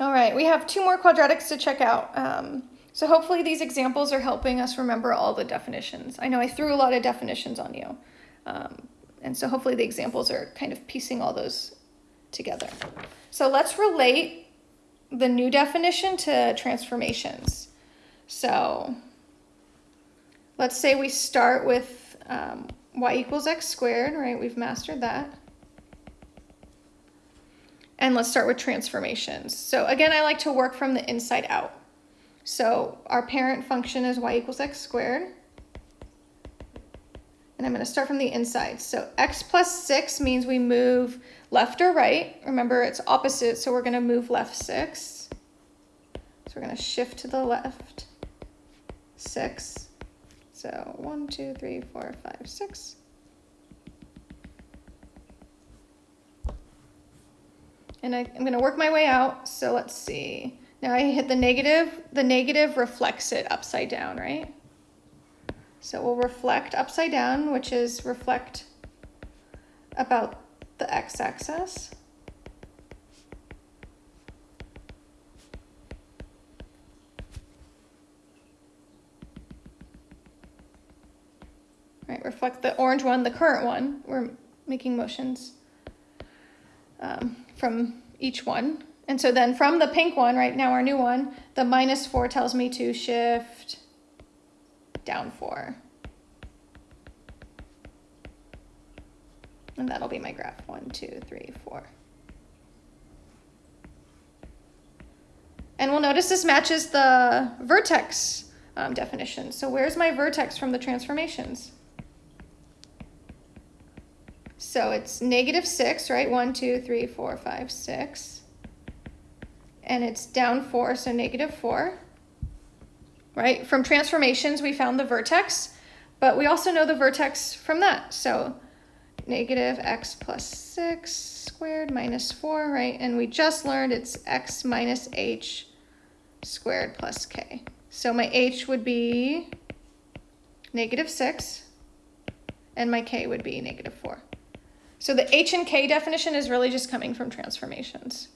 All right, we have two more quadratics to check out. Um, so hopefully these examples are helping us remember all the definitions. I know I threw a lot of definitions on you. Um, and so hopefully the examples are kind of piecing all those together. So let's relate the new definition to transformations. So let's say we start with um, y equals x squared, right? We've mastered that. And let's start with transformations. So again, I like to work from the inside out. So our parent function is y equals x squared. And I'm going to start from the inside. So x plus 6 means we move left or right. Remember, it's opposite, so we're going to move left 6. So we're going to shift to the left 6. So 1, 2, 3, 4, 5, 6. And I, going to work my way out. So let's see. Now I hit the negative. The negative reflects it upside down, right? So we'll reflect upside down, which is reflect about the x-axis. Right, reflect the orange one, the current one. We're making motions. Um, from each one. And so then from the pink one, right now our new one, the minus 4 tells me to shift down 4. And that'll be my graph. One, two, three, four. And we'll notice this matches the vertex um, definition. So where's my vertex from the transformations? So it's negative 6, right? One, two, three, four, five, six, And it's down 4, so negative 4. Right? From transformations, we found the vertex, but we also know the vertex from that. So negative x plus 6 squared minus 4, right? And we just learned it's x minus h squared plus k. So my h would be negative 6, and my k would be negative 4. So the H and K definition is really just coming from transformations.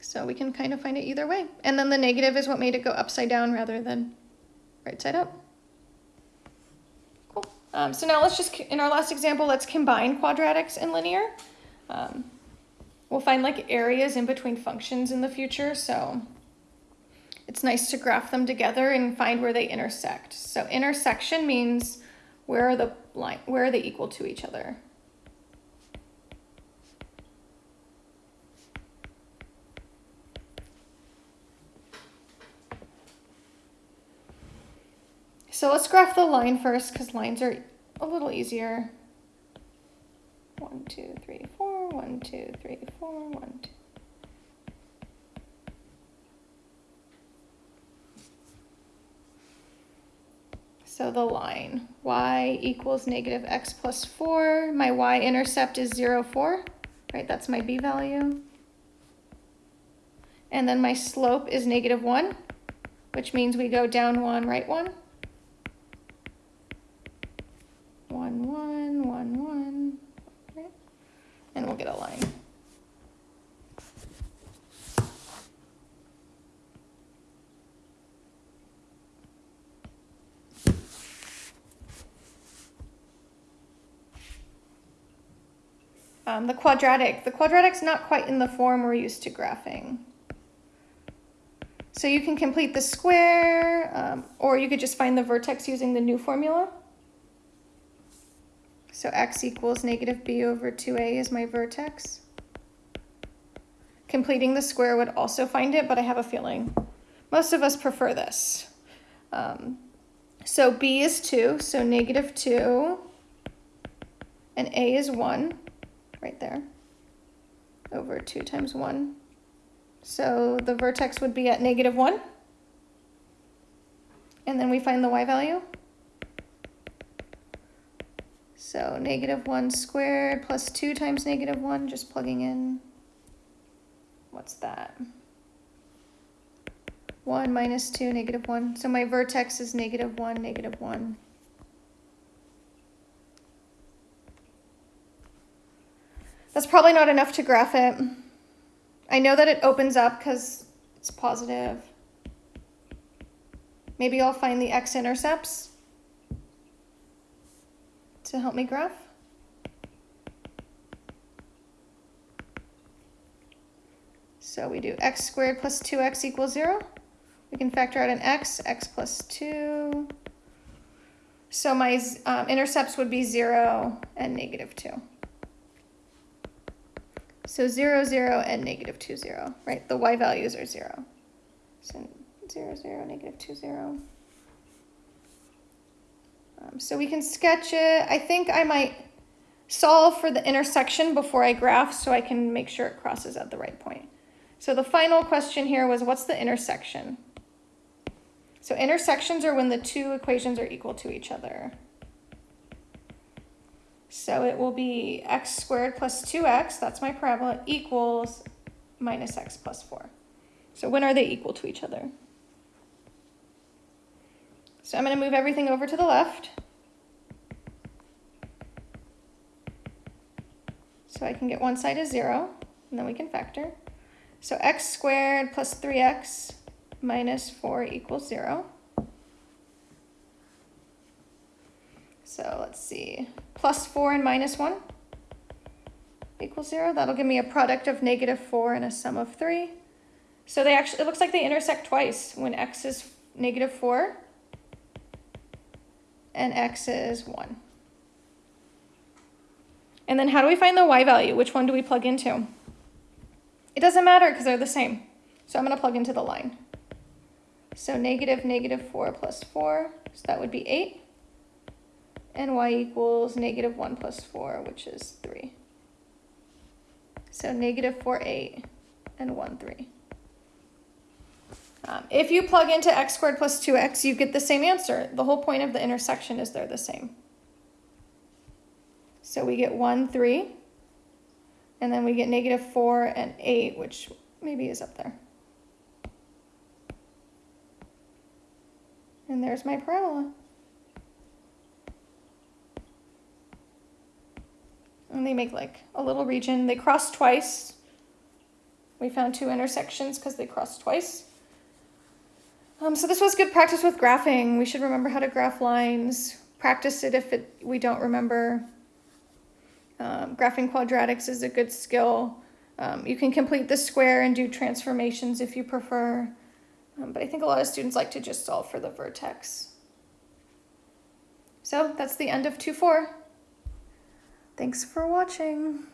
So we can kind of find it either way. And then the negative is what made it go upside down rather than right side up. Cool. Um, so now let's just, in our last example, let's combine quadratics and linear. Um, we'll find like areas in between functions in the future. So it's nice to graph them together and find where they intersect. So intersection means where are the line, where are they equal to each other? So let's graph the line first because lines are a little easier. One, two, three, four, one, two, three, four, one, two. So the line, y equals negative x plus 4. My y-intercept is 0, 4, right? That's my b value. And then my slope is negative 1, which means we go down 1, right 1. 1, 1, 1, 1, right? And we'll get a line. Um, the quadratic, the quadratic's not quite in the form we're used to graphing. So you can complete the square, um, or you could just find the vertex using the new formula. So x equals negative b over 2a is my vertex. Completing the square would also find it, but I have a feeling most of us prefer this. Um, so b is 2, so negative 2, and a is 1 right there over 2 times 1. So the vertex would be at negative 1. And then we find the y value. So negative 1 squared plus 2 times negative 1, just plugging in. What's that? 1 minus 2, negative 1. So my vertex is negative 1, negative 1. That's probably not enough to graph it. I know that it opens up because it's positive. Maybe I'll find the x-intercepts to help me graph. So we do x squared plus 2x equals 0. We can factor out an x, x plus 2. So my um, intercepts would be 0 and negative 2. So 0, 0, and negative 2, 0, right? The y values are 0. So 0, 0, negative 2, 0. Um, so we can sketch it. I think I might solve for the intersection before I graph so I can make sure it crosses at the right point. So the final question here was what's the intersection? So intersections are when the two equations are equal to each other. So it will be x squared plus 2x, that's my parabola, equals minus x plus 4. So when are they equal to each other? So I'm going to move everything over to the left. So I can get one side as 0, and then we can factor. So x squared plus 3x minus 4 equals 0. So let's see, plus 4 and minus 1 equals 0. That'll give me a product of negative 4 and a sum of 3. So they actually, it looks like they intersect twice when x is negative 4 and x is 1. And then how do we find the y value? Which one do we plug into? It doesn't matter because they're the same. So I'm going to plug into the line. So negative negative 4 plus 4, so that would be 8 and y equals negative 1 plus 4, which is 3. So negative 4, 8, and 1, 3. Um, if you plug into x squared plus 2x, you get the same answer. The whole point of the intersection is they're the same. So we get 1, 3, and then we get negative 4 and 8, which maybe is up there. And there's my parabola. And they make like a little region. They cross twice. We found two intersections because they crossed twice. Um, so this was good practice with graphing. We should remember how to graph lines. Practice it if it, we don't remember. Um, graphing quadratics is a good skill. Um, you can complete the square and do transformations if you prefer. Um, but I think a lot of students like to just solve for the vertex. So that's the end of 2-4. Thanks for watching.